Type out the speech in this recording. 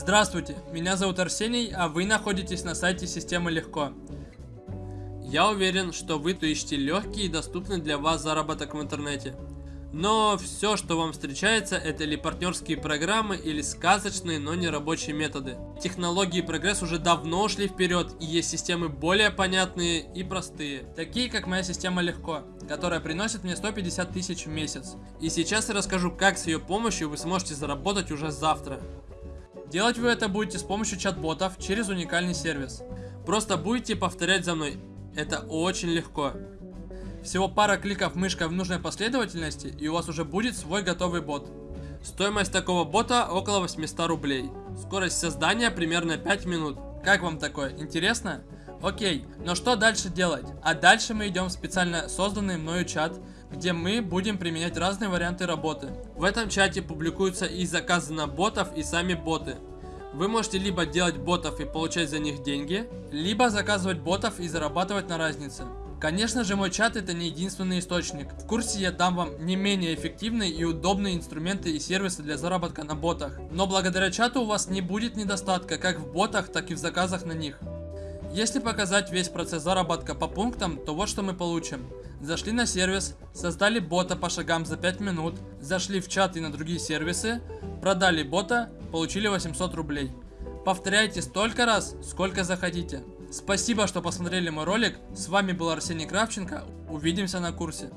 Здравствуйте, меня зовут Арсений, а вы находитесь на сайте Системы Легко. Я уверен, что вы ищете легкий и доступный для вас заработок в интернете. Но все, что вам встречается, это или партнерские программы, или сказочные, но не рабочие методы. Технологии и прогресс уже давно ушли вперед, и есть системы более понятные и простые. Такие, как моя система Легко, которая приносит мне 150 тысяч в месяц. И сейчас я расскажу, как с ее помощью вы сможете заработать уже завтра. Делать вы это будете с помощью чат-ботов через уникальный сервис. Просто будете повторять за мной. Это очень легко. Всего пара кликов мышкой в нужной последовательности, и у вас уже будет свой готовый бот. Стоимость такого бота около 800 рублей. Скорость создания примерно 5 минут. Как вам такое? Интересно? Окей, но что дальше делать? А дальше мы идем в специально созданный мною чат, где мы будем применять разные варианты работы. В этом чате публикуются и заказы на ботов, и сами боты. Вы можете либо делать ботов и получать за них деньги, либо заказывать ботов и зарабатывать на разнице. Конечно же, мой чат это не единственный источник. В курсе я дам вам не менее эффективные и удобные инструменты и сервисы для заработка на ботах. Но благодаря чату у вас не будет недостатка как в ботах, так и в заказах на них. Если показать весь процесс заработка по пунктам, то вот что мы получим. Зашли на сервис, создали бота по шагам за 5 минут, зашли в чат и на другие сервисы, продали бота, получили 800 рублей. Повторяйте столько раз, сколько захотите. Спасибо, что посмотрели мой ролик. С вами был Арсений Кравченко. Увидимся на курсе.